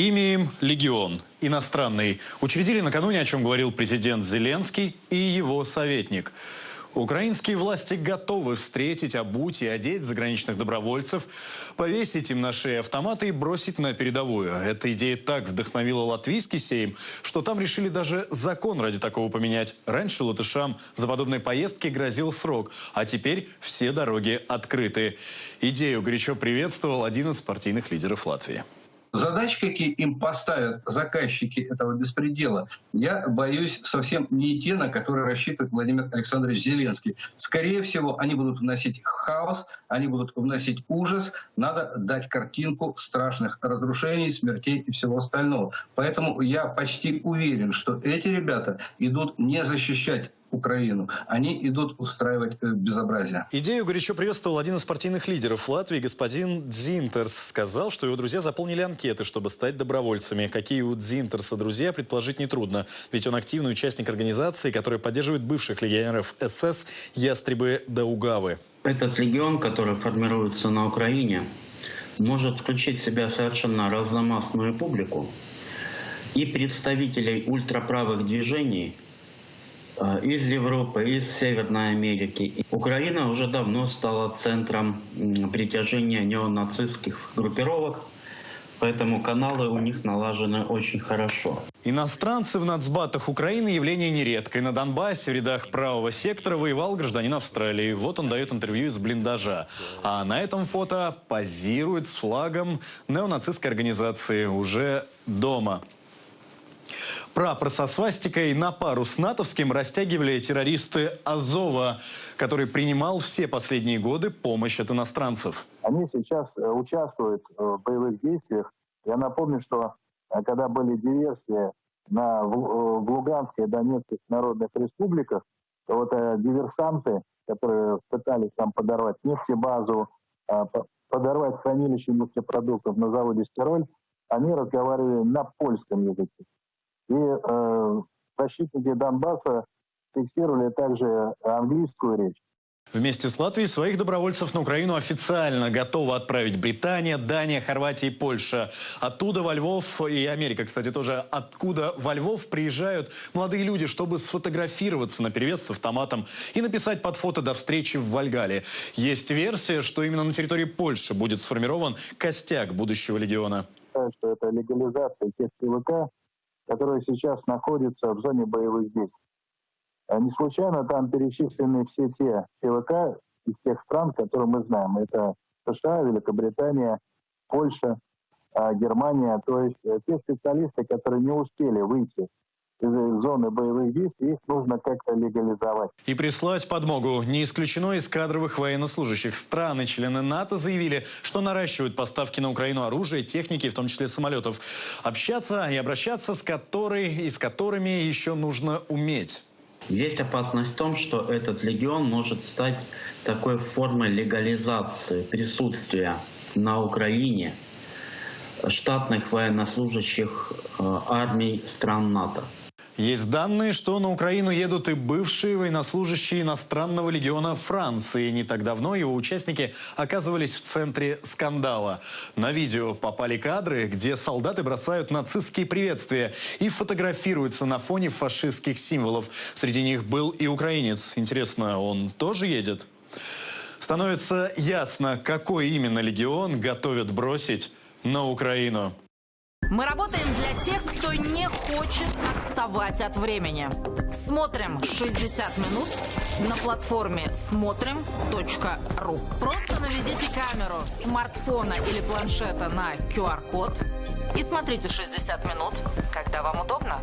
Имеем «Легион» иностранный. Учредили накануне, о чем говорил президент Зеленский и его советник. Украинские власти готовы встретить, обуть и одеть заграничных добровольцев, повесить им на шеи автоматы и бросить на передовую. Эта идея так вдохновила латвийский сейм, что там решили даже закон ради такого поменять. Раньше латышам за подобные поездки грозил срок, а теперь все дороги открыты. Идею горячо приветствовал один из партийных лидеров Латвии. Задачи, какие им поставят заказчики этого беспредела, я боюсь совсем не те, на которые рассчитывает Владимир Александрович Зеленский. Скорее всего, они будут вносить хаос, они будут вносить ужас. Надо дать картинку страшных разрушений, смертей и всего остального. Поэтому я почти уверен, что эти ребята идут не защищать Украину. Они идут устраивать э, безобразие. Идею горячо приветствовал один из партийных лидеров Латвии, господин Дзинтерс. Сказал, что его друзья заполнили анкеты, чтобы стать добровольцами. Какие у Дзинтерса друзья, предположить нетрудно. Ведь он активный участник организации, которая поддерживает бывших легионеров СС «Ястребы Даугавы». Этот легион, который формируется на Украине, может включить в себя совершенно разномастную публику и представителей ультраправых движений – из Европы, из Северной Америки. Украина уже давно стала центром притяжения неонацистских группировок, поэтому каналы у них налажены очень хорошо. Иностранцы в нацбатах Украины явление нередкое. На Донбассе в рядах правого сектора воевал гражданин Австралии. Вот он дает интервью из блиндажа. А на этом фото позирует с флагом неонацистской организации уже дома. Прапор со свастикой на пару с натовским растягивали террористы Азова, который принимал все последние годы помощь от иностранцев. Они сейчас э, участвуют э, в боевых действиях. Я напомню, что э, когда были диверсии на, в, в Луганской и Донецких народных республиках, то вот диверсанты, которые пытались там подорвать нефтебазу, подорвать хранилище нефтепродуктов на заводе «Стироль», они разговаривали на польском языке. И э, защитники Донбасса фиксировали также английскую речь. Вместе с Латвией своих добровольцев на Украину официально готова отправить Британия, Дания, Хорватия и Польша. Оттуда во Львов и Америка, кстати, тоже. Откуда во Львов приезжают молодые люди, чтобы сфотографироваться на перевес с автоматом и написать под фото до встречи в Вальгале. Есть версия, что именно на территории Польши будет сформирован костяк будущего легиона. Что это легализация тех ПВК, которые сейчас находятся в зоне боевых действий. А не случайно там перечислены все те ПВК из тех стран, которые мы знаем. Это США, Великобритания, Польша, а, Германия. То есть э, те специалисты, которые не успели выйти зоны боевых действий, их нужно как-то легализовать. И прислать подмогу. Не исключено из кадровых военнослужащих. Страны, члены НАТО заявили, что наращивают поставки на Украину оружия, техники, в том числе самолетов. Общаться и обращаться с которой и с которыми еще нужно уметь. Есть опасность в том, что этот легион может стать такой формой легализации присутствия на Украине штатных военнослужащих э, армий стран НАТО. Есть данные, что на Украину едут и бывшие военнослужащие иностранного легиона Франции. Не так давно его участники оказывались в центре скандала. На видео попали кадры, где солдаты бросают нацистские приветствия и фотографируются на фоне фашистских символов. Среди них был и украинец. Интересно, он тоже едет? Становится ясно, какой именно легион готовят бросить на Украину. Мы работаем для тех, кто не хочет отставать от времени. Смотрим 60 минут на платформе смотрим.ру. Просто наведите камеру смартфона или планшета на QR-код и смотрите 60 минут, когда вам удобно.